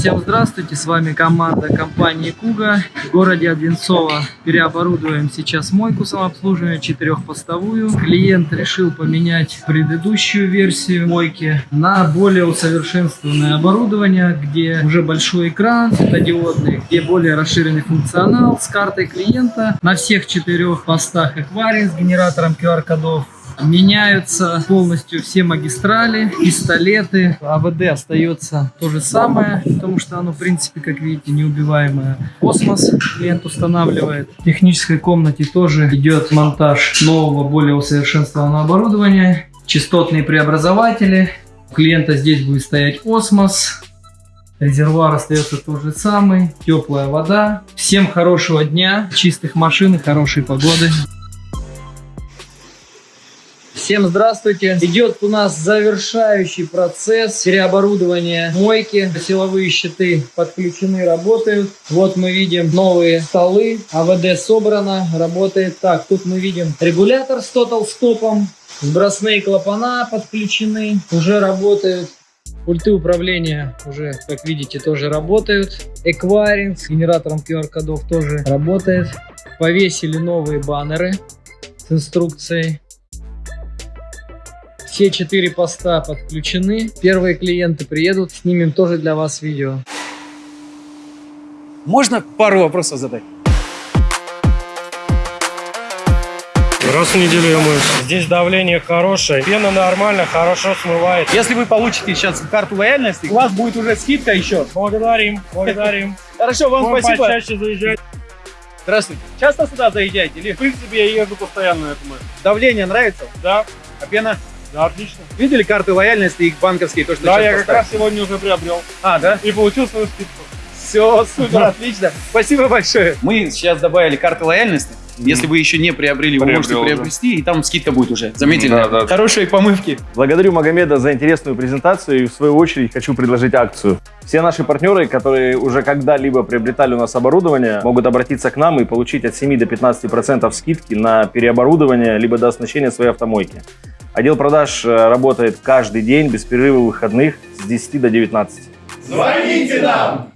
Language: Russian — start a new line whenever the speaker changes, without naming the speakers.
Всем здравствуйте, с вами команда компании Куга. В городе Одинцово переоборудуем сейчас мойку самообслуживания четырехпостовую. Клиент решил поменять предыдущую версию мойки на более усовершенствованное оборудование, где уже большой экран светодиодный, где более расширенный функционал с картой клиента на всех четырех постах экваринг с генератором QR-кодов Меняются полностью все магистрали, пистолеты. АВД остается то же самое, потому что оно, в принципе, как видите, неубиваемое. Космос клиент устанавливает. В технической комнате тоже идет монтаж нового, более усовершенствованного оборудования. Частотные преобразователи. У клиента здесь будет стоять осмос. Резервуар остается тот же самый. Теплая вода. Всем хорошего дня, чистых машин и хорошей погоды. Всем здравствуйте! Идет у нас завершающий процесс переоборудования мойки. Силовые щиты подключены, работают. Вот мы видим новые столы. АВД собрано, работает. Так, тут мы видим регулятор с тотал стопом. Сбросные клапана подключены, уже работают. Пульты управления уже, как видите, тоже работают. Эквайринг с генератором QR-кодов тоже работает. Повесили новые баннеры с инструкцией. Все четыре поста подключены. Первые клиенты приедут, снимем тоже для вас видео.
Можно пару вопросов задать?
Раз в неделю я моюсь. Здесь давление хорошее, пена нормально, хорошо смывает.
Если вы получите сейчас карту лояльности, у вас будет уже скидка еще.
Благодарим, благодарим.
Хорошо, вам
Будем
спасибо.
почаще заезжать.
Здравствуйте. Часто сюда заезжаете? Или
В принципе, я езжу постоянно на этом.
давление нравится?
Да,
А пена?
Да, отлично.
Видели карты лояльности, их банковские, то, что
Да, я как
поставили?
раз сегодня уже приобрел.
А, да?
И получил свою скидку.
Все, супер, отлично. Спасибо большое. Мы сейчас добавили карты лояльности. Если вы еще не приобрели, вы
Приобрел
можете
уже.
приобрести, и там скидка будет уже. Заметили?
Да, да.
Хорошие помывки.
Благодарю Магомеда за интересную презентацию и в свою очередь хочу предложить акцию. Все наши партнеры, которые уже когда-либо приобретали у нас оборудование, могут обратиться к нам и получить от 7 до 15% скидки на переоборудование либо до оснащения своей автомойки. Отдел продаж э, работает каждый день без перерыва выходных с 10 до 19.
Звоните нам!